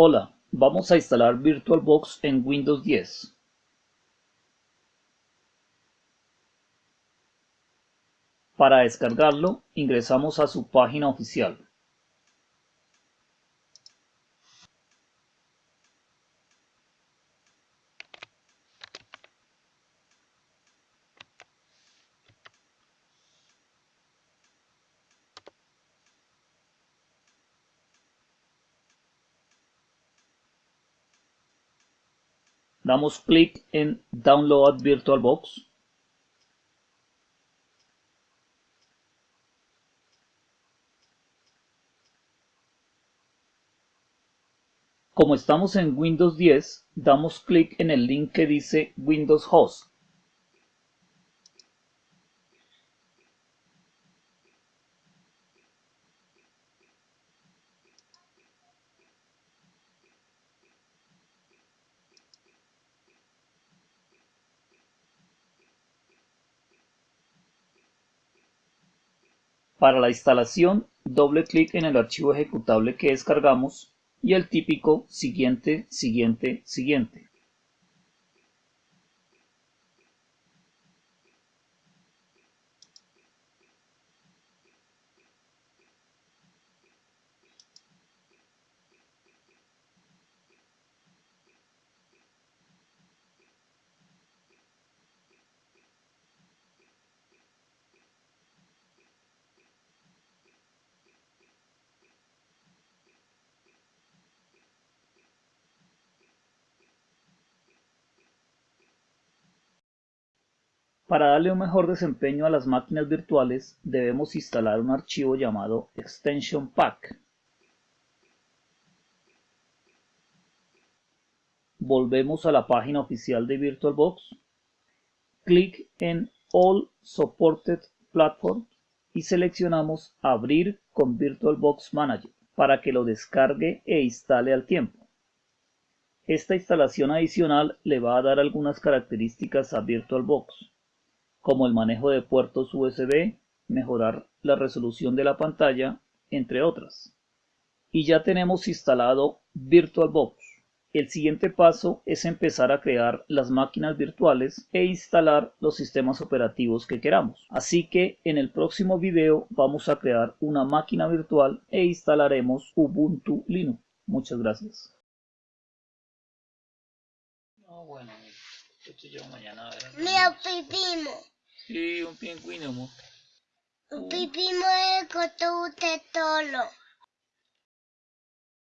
Hola, vamos a instalar VirtualBox en Windows 10. Para descargarlo, ingresamos a su página oficial. Damos clic en Download VirtualBox. Como estamos en Windows 10, damos clic en el link que dice Windows Host. Para la instalación, doble clic en el archivo ejecutable que descargamos y el típico siguiente, siguiente, siguiente. Para darle un mejor desempeño a las máquinas virtuales debemos instalar un archivo llamado Extension Pack. Volvemos a la página oficial de VirtualBox, clic en All Supported Platforms y seleccionamos Abrir con VirtualBox Manager para que lo descargue e instale al tiempo. Esta instalación adicional le va a dar algunas características a VirtualBox como el manejo de puertos USB, mejorar la resolución de la pantalla, entre otras. Y ya tenemos instalado VirtualBox. El siguiente paso es empezar a crear las máquinas virtuales e instalar los sistemas operativos que queramos. Así que en el próximo video vamos a crear una máquina virtual e instalaremos Ubuntu Linux. Muchas gracias. bueno, mañana Sí, un pingüino. Un pipí mueve con todo